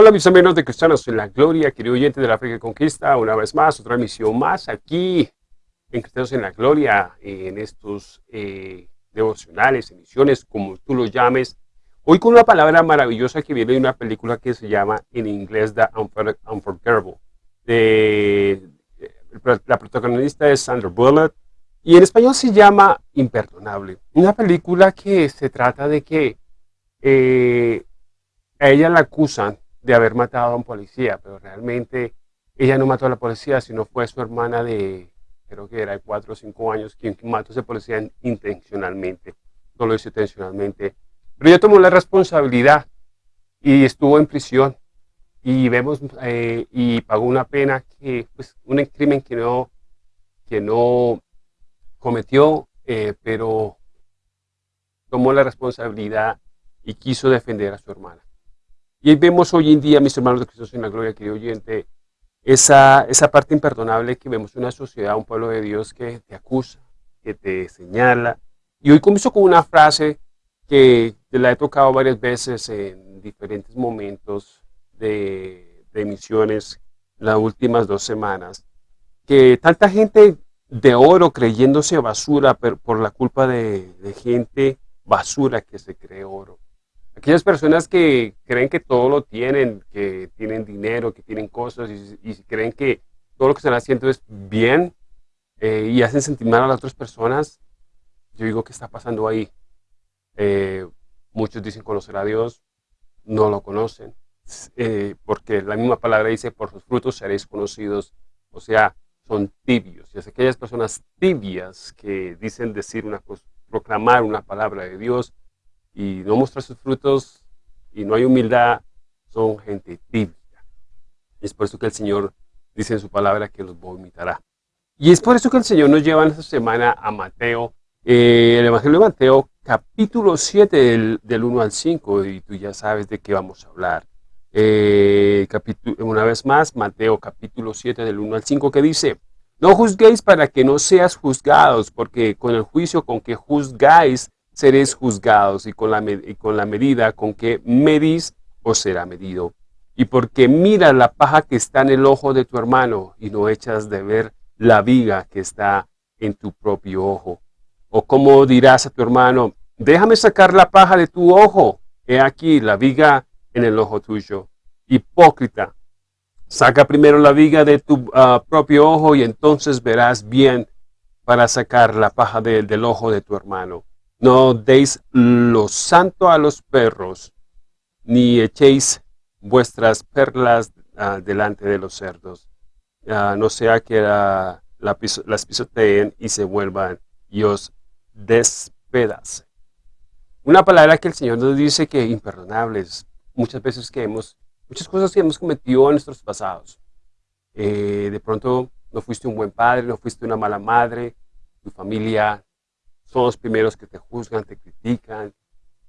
Hola mis amigos de Cristianos en la Gloria, querido oyente de la Fe que Conquista, una vez más, otra misión más aquí en Cristianos en la Gloria, en estos eh, devocionales, emisiones, como tú lo llames. Hoy con una palabra maravillosa que viene de una película que se llama en inglés The Unforgettable. De, la protagonista es Sandra Bullock y en español se llama Imperdonable. Una película que se trata de que eh, a ella la acusan de haber matado a un policía, pero realmente ella no mató a la policía, sino fue su hermana de, creo que era de 4 o 5 años, quien mató a ese policía intencionalmente, no lo hizo intencionalmente. Pero ella tomó la responsabilidad y estuvo en prisión y vemos eh, y pagó una pena que, pues, un crimen que no, que no cometió, eh, pero tomó la responsabilidad y quiso defender a su hermana. Y vemos hoy en día, mis hermanos de Cristo en la gloria, querido oyente, esa, esa parte imperdonable que vemos en una sociedad, un pueblo de Dios que te acusa, que te señala. Y hoy comienzo con una frase que la he tocado varias veces en diferentes momentos de, de misiones las últimas dos semanas, que tanta gente de oro creyéndose basura por la culpa de gente basura que se cree oro. Aquellas personas que creen que todo lo tienen, que tienen dinero, que tienen cosas y, creen que todo lo que están haciendo es bien eh, y hacen sentir mal a las otras personas, yo digo que está pasando ahí. Eh, muchos dicen conocer a Dios, no lo conocen, eh, porque la misma palabra dice, por sus frutos seréis conocidos, o sea, son tibios. Y es aquellas personas tibias que dicen decir una cosa, proclamar una palabra de Dios, y no mostrar sus frutos y no hay humildad, son gente tibia. Es por eso que el Señor dice en su palabra que los vomitará. Y es por eso que el Señor nos lleva en esta semana a Mateo, eh, el Evangelio de Mateo, capítulo 7 del, del, 1 al 5, y tú ya sabes de qué vamos a hablar. Eh, una vez más, Mateo capítulo 7 del 1 al 5, que dice, no juzguéis para que no seas juzgados, porque con el juicio con que juzgáis, seréis juzgados y con la, con la medida con que medís os será medido. Y porque mira la paja que está en el ojo de tu hermano y no echas de ver la viga que está en tu propio ojo. O como dirás a tu hermano, déjame sacar la paja de tu ojo, he aquí la viga en el ojo tuyo. Hipócrita, saca primero la viga de tu ah, propio ojo y entonces verás bien para sacar la paja del ojo de tu hermano. No deis lo santo a los perros, ni echéis vuestras perlas ah, delante de los cerdos, ah, no sea que las pisoteen y se vuelvan y os despedacen. Una palabra que el Señor nos dice que imperdonables, muchas veces que hemos, muchas cosas que hemos cometido en nuestros pasados. Eh, de pronto no fuiste un buen padre, no fuiste una mala madre, tu familia son los primeros que te juzgan, te critican,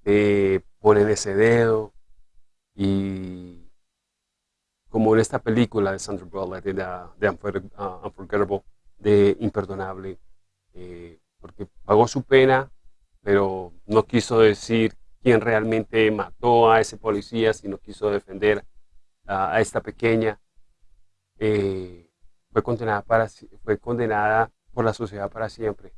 te ponen ese dedo. Y como en esta película de Sandra Bullock, de, de uh, Unforgettable, de Imperdonable, eh, porque pagó su pena, pero no quiso decir quién realmente mató a ese policía, sino quiso defender a esta pequeña. Eh, fue, condenada para, fue condenada por la sociedad para siempre.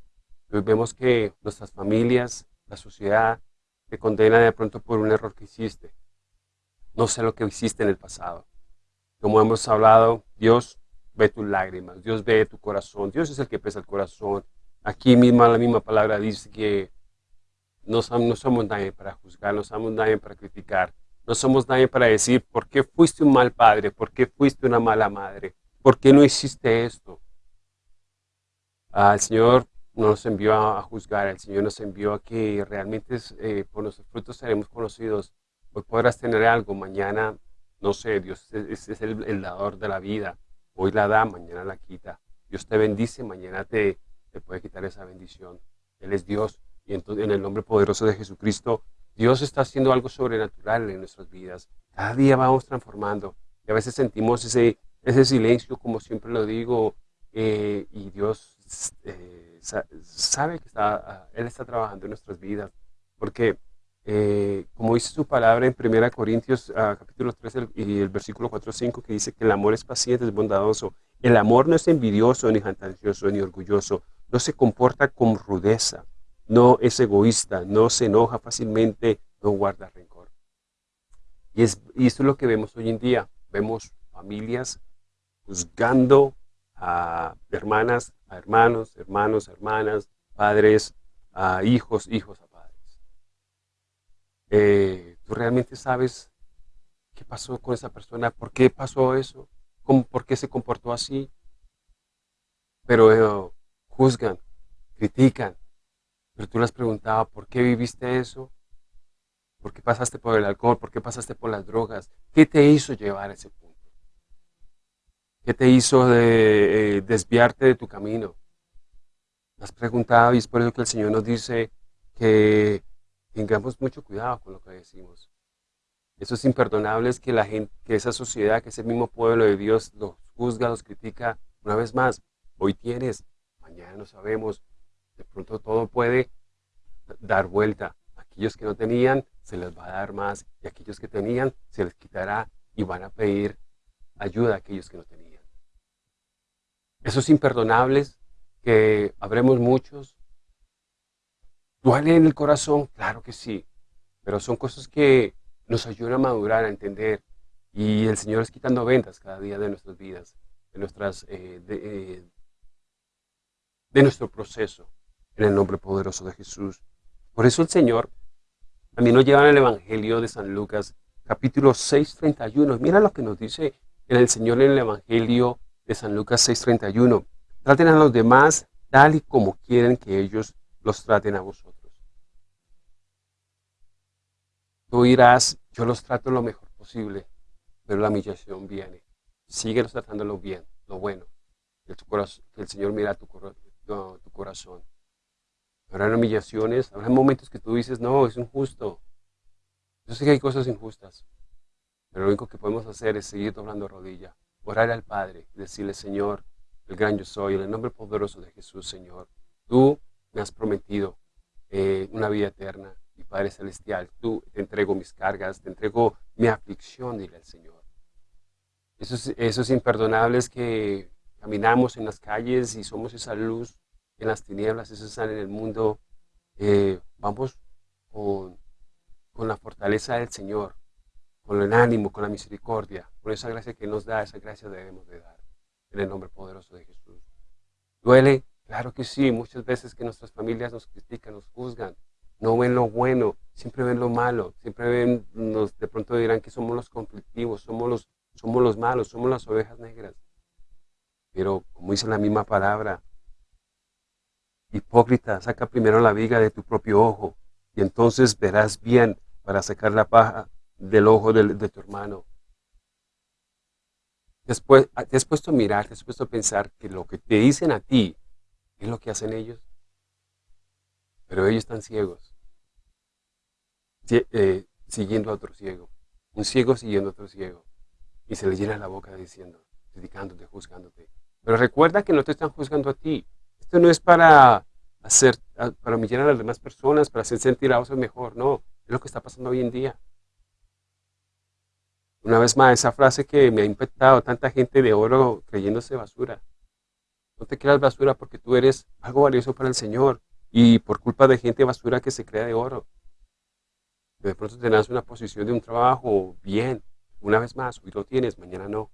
Vemos que nuestras familias, la sociedad, te condena de pronto por un error que hiciste. No sé lo que hiciste en el pasado. Como hemos hablado, Dios ve tus lágrimas, Dios ve tu corazón, Dios es el que pesa el corazón. Aquí misma la misma palabra dice que no, no somos nadie para juzgar, no somos nadie para criticar, no somos nadie para decir por qué fuiste un mal padre, por qué fuiste una mala madre, por qué no hiciste esto. Al Señor no nos envió a, juzgar, el Señor nos envió a que realmente eh, por nuestros frutos seremos conocidos. Hoy podrás tener algo, mañana, no sé, Dios es, el, dador de la vida. Hoy la da, mañana la quita. Dios te bendice, mañana te, te puede quitar esa bendición. Él es Dios. Y entonces, en el nombre poderoso de Jesucristo, Dios está haciendo algo sobrenatural en nuestras vidas. Cada día vamos transformando. Y a veces sentimos ese, ese silencio, como siempre lo digo, eh, y Dios eh, sabe que está, ah, Él está trabajando en nuestras vidas, porque eh, como dice su palabra en 1 Corintios ah, capítulo 3 y el versículo 4 5, que dice que el amor es paciente, es bondadoso. El amor no es envidioso, ni jactancioso, ni orgulloso. No se comporta con rudeza, no es egoísta, no se enoja fácilmente, no guarda rencor. Y, es, y esto es lo que vemos hoy en día. Vemos familias juzgando a hermanas, hermanos, hermanos, hermanas, padres, a hijos, hijos a padres. Eh, ¿Tú realmente sabes qué pasó con esa persona? ¿Por qué pasó eso? ¿Cómo, ¿Por qué se comportó así? Pero eh, juzgan, critican. Pero tú les preguntabas, ¿por qué viviste eso? ¿Por qué pasaste por el alcohol? ¿Por qué pasaste por las drogas? ¿Qué te hizo llevar a ese punto? ¿Qué te hizo de, eh, desviarte de tu camino? Has preguntado y es por eso que el Señor nos dice que tengamos mucho cuidado con lo que decimos. Eso es imperdonable es que la gente, que esa sociedad, que ese mismo pueblo de Dios los juzga, los critica. Una vez más, hoy tienes, mañana no sabemos. De pronto todo puede dar vuelta. Aquellos que no tenían, se les va a dar más. Y aquellos que tenían, se les quitará y van a pedir ayuda a aquellos que no tenían. Esos imperdonables, que habremos muchos, ¿duele en el corazón? Claro que sí, pero son cosas que nos ayudan a madurar, a entender. Y el Señor es quitando ventas cada día de nuestras vidas, de, nuestras, eh, eh, de, nuestro proceso, en el nombre poderoso de Jesús. Por eso el Señor también nos lleva en el Evangelio de San Lucas, capítulo 6, 31. Mira lo que nos dice el Señor en el Evangelio de San Lucas 6:31. Traten a los demás tal y como quieren que ellos los traten a vosotros. Tú dirás, yo los trato lo mejor posible, pero la humillación viene. Síguelos tratándolo bien, lo bueno. Que, el Señor mira tu, tu corazón. Habrá humillaciones, habrá momentos que tú dices, no, es injusto. Yo sé que hay cosas injustas, pero lo único que podemos hacer es seguir doblando rodilla orar al Padre y decirle, Señor, el gran yo soy, en el nombre poderoso de Jesús, Señor, tú me has prometido eh, una vida eterna, mi Padre Celestial, tú te entrego mis cargas, te entrego mi aflicción, dile al Señor. Esos, imperdonables que caminamos en las calles y somos esa luz en las tinieblas, esos están en el mundo, eh, vamos con la fortaleza del Señor, con el ánimo, con la misericordia, con esa gracia que nos da, esa gracia debemos de dar, en el nombre poderoso de Jesús. ¿Duele? Claro que sí, muchas veces que nuestras familias nos critican, nos juzgan, no ven lo bueno, siempre ven lo malo, siempre ven, nos, de pronto dirán que somos los conflictivos, somos los, somos los malos, somos las ovejas negras. Pero como dice la misma palabra, hipócrita, saca primero la viga de tu propio ojo y entonces verás bien para sacar la paja del ojo de, tu hermano. Después, ah, te has puesto a mirar, te has puesto a pensar que lo que te dicen a ti es lo que hacen ellos. Pero ellos están ciegos, eh, siguiendo a otro ciego. Un ciego siguiendo a otro ciego. Y se le llena la boca diciendo, criticándote, juzgándote. Pero recuerda que no te están juzgando a ti. Esto no es para hacer, ah, para humillar a las demás personas, para hacer sentir a otros mejor. No, es lo que está pasando hoy en día. Una vez más, esa frase que me ha impactado, tanta gente de oro creyéndose basura. No te creas basura porque tú eres algo valioso para el Señor y por culpa de gente basura que se crea de oro. De pronto tenés una posición de un trabajo bien, una vez más, hoy lo tienes, mañana no.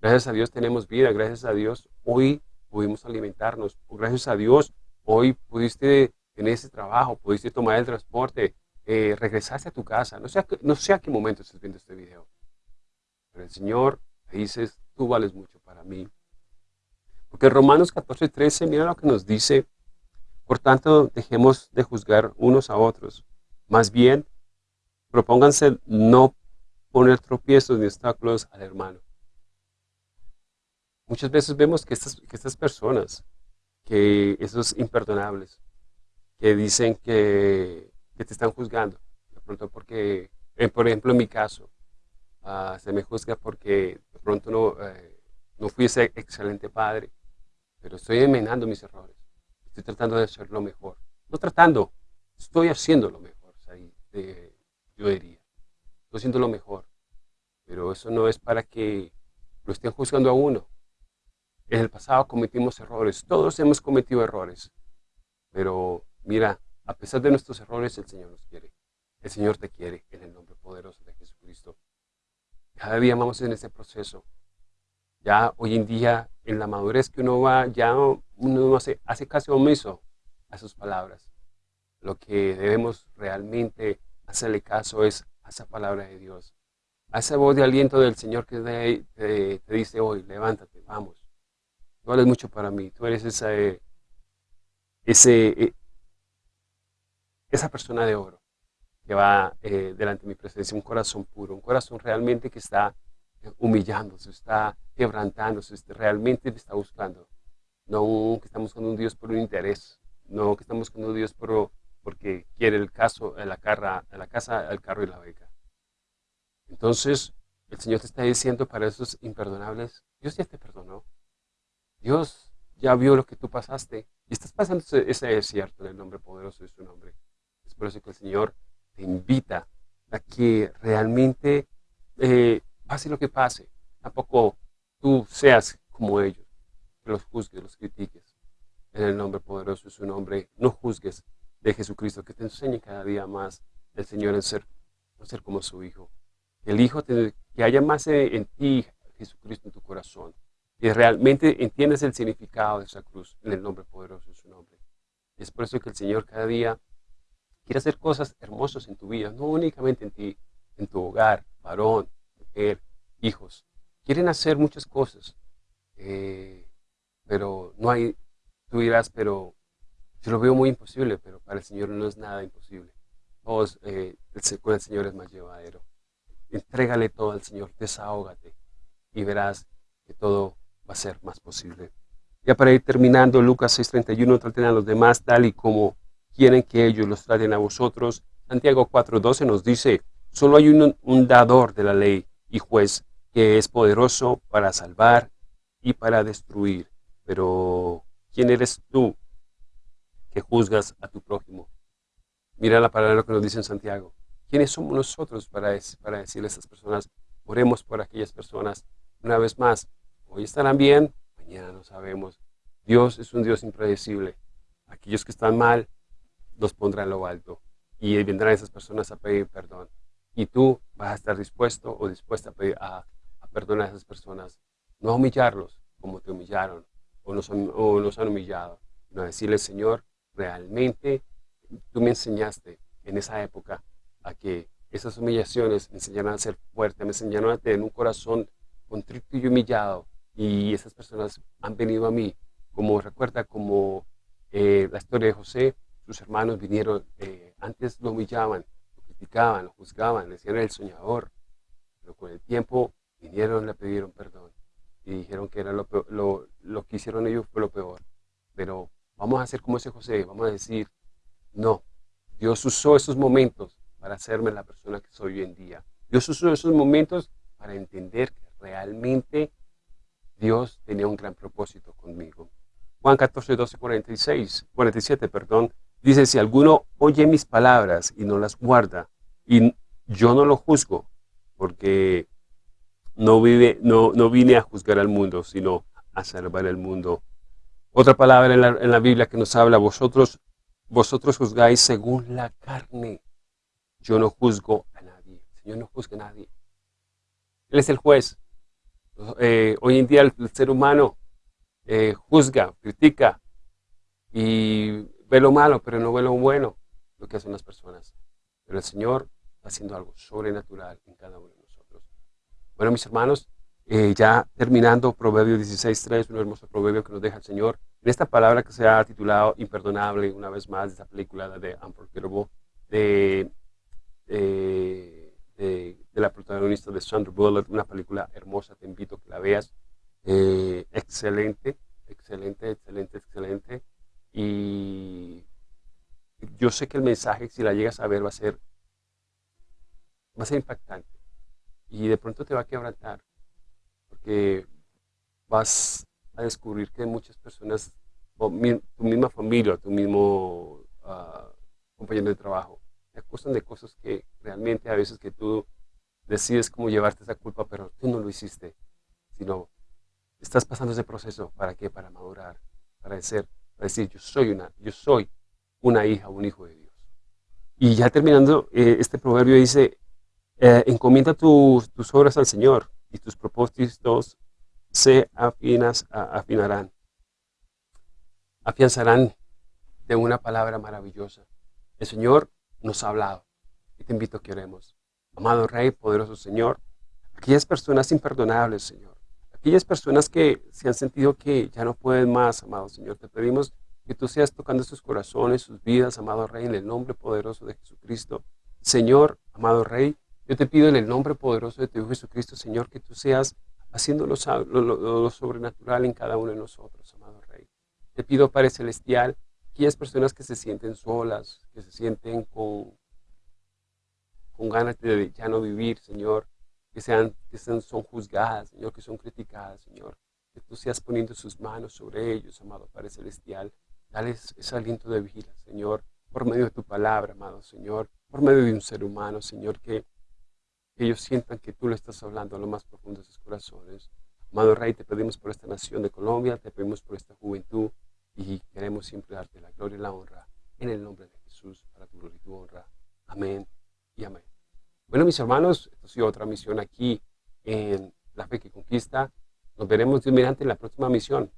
Gracias a Dios tenemos vida, gracias a Dios hoy pudimos alimentarnos, gracias a Dios hoy pudiste tener ese trabajo, pudiste tomar el transporte, eh, regresaste a tu casa. No sé, no a qué momento estás viendo este video. Pero el Señor dices, tú vales mucho para mí. Porque Romanos 14, 13, mira lo que nos dice. Por tanto, dejemos de juzgar unos a otros. Más bien, propónganse no poner tropiezos ni obstáculos al hermano. Muchas veces vemos que estas, que estas personas, que esos imperdonables, que dicen que que te están juzgando. De pronto porque, eh, por ejemplo, en mi caso, ah, se me juzga porque de pronto no, eh, no fui ese excelente padre, pero estoy enmenando mis errores. Estoy tratando de hacer lo mejor. No tratando, estoy haciendo lo mejor. yo diría. Estoy haciendo lo mejor, pero eso no es para que lo estén juzgando a uno. En el pasado cometimos errores, todos hemos cometido errores, pero mira, a pesar de nuestros errores, el Señor nos quiere. El Señor te quiere en el nombre poderoso de Jesucristo. Cada día vamos en ese proceso. Ya hoy en día, en la madurez que uno va, ya uno hace, hace caso omiso a sus palabras. Lo que debemos realmente hacerle caso es a esa palabra de Dios. A esa voz de aliento del Señor que te, dice hoy, levántate, vamos. Tú vales mucho para mí. Tú eres esa, eh, ese, eh, esa persona de oro que va eh, delante de mi presencia, un corazón puro, un corazón realmente que está humillándose, está quebrantándose, este, realmente te está buscando. No que estamos buscando un Dios por un interés, no que estamos buscando un Dios por, porque quiere el caso, la, carra, la casa, el carro y la beca. Entonces, el Señor te está diciendo para esos imperdonables, Dios ya te perdonó. Dios ya vio lo que tú pasaste y estás pasando ese desierto en el nombre poderoso de su nombre. Por eso que el Señor te invita a que realmente eh, pase lo que pase, tampoco tú seas como ellos, que los juzgues, los critiques. En el nombre poderoso de su nombre, no juzgues de Jesucristo, que te enseñe cada día más el Señor en ser, en ser como su Hijo. El Hijo, que haya más en, ti, Jesucristo, en tu corazón. Que realmente entiendas el significado de esa cruz en el nombre poderoso de su nombre. Es por eso que el Señor cada día quiere hacer cosas hermosas en tu vida, no únicamente en ti, en tu hogar, varón, hijos. Quieren hacer muchas cosas, eh, pero no hay, tú dirás, pero yo lo veo muy imposible, pero para el Señor no es nada imposible. Todos, eh, con el Señor es más llevadero. Entrégale todo al Señor, desahógate y verás que todo va a ser más posible. Ya para ir terminando, Lucas 6.31, traten a los demás tal y como quieren que ellos los traten a vosotros. Santiago 4.12 nos dice, solo hay un dador de la ley y juez que es poderoso para salvar y para destruir. Pero, ¿quién eres tú que juzgas a tu prójimo? Mira la palabra que nos dice Santiago. ¿Quiénes somos nosotros para, para decirle a estas personas, oremos por aquellas personas? Una vez más, hoy estarán bien, mañana no sabemos. Dios es un Dios impredecible. Aquellos que están mal, los pondrá en lo alto. Y vendrán esas personas a pedir perdón y tú vas a estar dispuesto o dispuesta a, perdonar a esas personas, no a humillarlos como te humillaron o nos, han humillado, sino a decirle, Señor, realmente tú me enseñaste en esa época a que esas humillaciones me enseñaron a ser fuerte, me enseñaron a tener un corazón contrito y humillado y esas personas han venido a mí, como recuerda como eh, la historia de José, sus hermanos vinieron, eh, antes lo humillaban, criticaban, lo juzgaban, decían el soñador, pero con el tiempo vinieron, le pidieron perdón y dijeron que era lo, lo, que hicieron ellos fue lo peor. Pero vamos a hacer como ese José, vamos a decir, no, Dios usó esos momentos para hacerme la persona que soy hoy en día. Dios usó esos momentos para entender que realmente Dios tenía un gran propósito conmigo. Juan 14, 12, 46, 47, perdón, Dice, si alguno oye mis palabras y no las guarda, y yo no lo juzgo, porque no, vive, no, no vine a juzgar al mundo, sino a salvar el mundo. Otra palabra en la, en la Biblia que nos habla, vosotros, vosotros juzgáis según la carne. Yo no juzgo a nadie. El Señor no juzga a nadie. Él es el juez. Eh, hoy en día el, ser humano eh, juzga, critica y ve lo malo, pero no ve lo bueno, lo que hacen las personas. Pero el Señor está haciendo algo sobrenatural en cada uno de nosotros. Bueno, mis hermanos, eh, ya terminando Proverbio 16.3, un hermoso proverbio que nos deja el Señor, en esta palabra que se ha titulado Imperdonable, una vez más, de esta película de Unforgettable, de, de, de, la protagonista de Sandra Bullock, una película hermosa, te invito a que la veas. Eh, excelente, excelente, excelente, excelente. Y yo sé que el mensaje, si la llegas a ver, va a ser, va a ser impactante. Y de pronto te va a quebrantar, porque vas a descubrir que muchas personas, tu misma familia, tu mismo uh, compañero de trabajo, te acusan de cosas que realmente a veces que tú decides cómo llevarte esa culpa, pero tú no lo hiciste, sino estás pasando ese proceso, ¿para qué? Para madurar, para decir, para decir yo soy una, yo soy una hija, un hijo de Dios. Y ya terminando, eh, este proverbio dice, eh, encomienda tus, tus obras al Señor y tus propósitos se afinas, afinarán, afianzarán de una palabra maravillosa. El Señor nos ha hablado y te invito a que oremos. Amado Rey, poderoso Señor, aquellas personas imperdonables, Señor, aquellas personas que se han sentido que ya no pueden más, amado Señor, te pedimos que tú seas tocando sus corazones, sus vidas, amado Rey, en el nombre poderoso de Jesucristo. Señor, amado Rey, yo te pido en el nombre poderoso de tu Hijo Jesucristo, Señor, que tú seas haciendo lo, sobrenatural en cada uno de nosotros, amado Rey. Te pido, Padre Celestial, aquellas personas que se sienten solas, que se sienten con, con ganas de ya no vivir, Señor, que, sean, que sean, son juzgadas, Señor, que son criticadas, Señor, que tú seas poniendo sus manos sobre ellos, amado Padre Celestial, dales ese aliento de vida, Señor, por medio de tu palabra, amado Señor, por medio de un ser humano, Señor, que que ellos sientan que tú le estás hablando a lo más profundo de sus corazones. Amado Rey, te pedimos por esta nación de Colombia, te pedimos por esta juventud y queremos siempre darte la gloria y la honra en el nombre de Jesús, para tu gloria y tu honra. Amén y amén. Bueno, mis hermanos, esto ha sido otra misión aquí en La Fe que Conquista. Nos veremos Dios mediante en la próxima misión.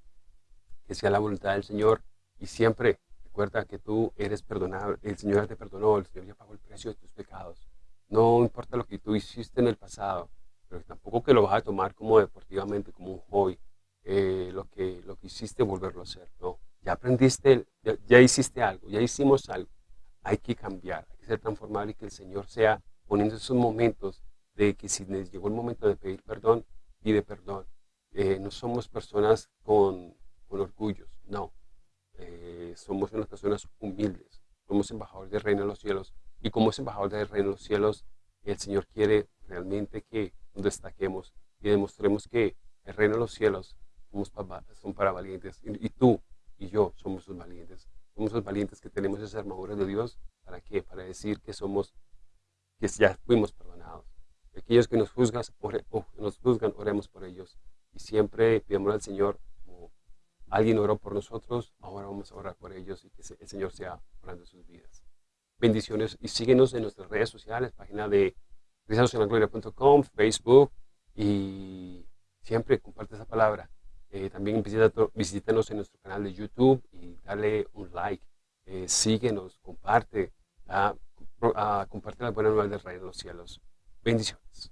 Que sea la voluntad del Señor y siempre recuerda que tú eres perdonado, el Señor te perdonó, el Señor ya pagó el precio de tus pecados. No importa lo que tú hiciste en el pasado, pero tampoco que lo vas a tomar como deportivamente, como un hobby, eh, lo, que, lo que hiciste volverlo a hacer. No, ya aprendiste, ya, hiciste algo, ya hicimos algo. Hay que cambiar, hay que ser transformable y que el Señor sea poniendo esos momentos de que si les llegó el momento de pedir perdón, pide perdón. Eh, no somos personas con, con orgullos, no. Eh, somos unas personas humildes, somos embajadores del reino de los cielos y como es embajador del reino de los cielos, el Señor quiere realmente que destaquemos y demostremos que el reino de los cielos somos para, son para valientes. Y, tú y yo somos los valientes. Somos los valientes que tenemos esa armadura de Dios. ¿Para qué? Para decir que somos, que ya fuimos perdonados. Aquellos que nos, juzgan, nos juzgan, oremos por ellos. Y siempre pidamos al Señor, como alguien oró por nosotros, ahora vamos a orar por ellos y que el Señor sea orando sus vidas. Bendiciones y síguenos en nuestras redes sociales, página de cristianosenlagloria.com, Facebook y siempre comparte esa palabra. Eh, también visítanos en nuestro canal de YouTube y dale un like. Eh, síguenos, comparte, ah, ah, comparte la buena nueva del Rey de los Cielos. Bendiciones.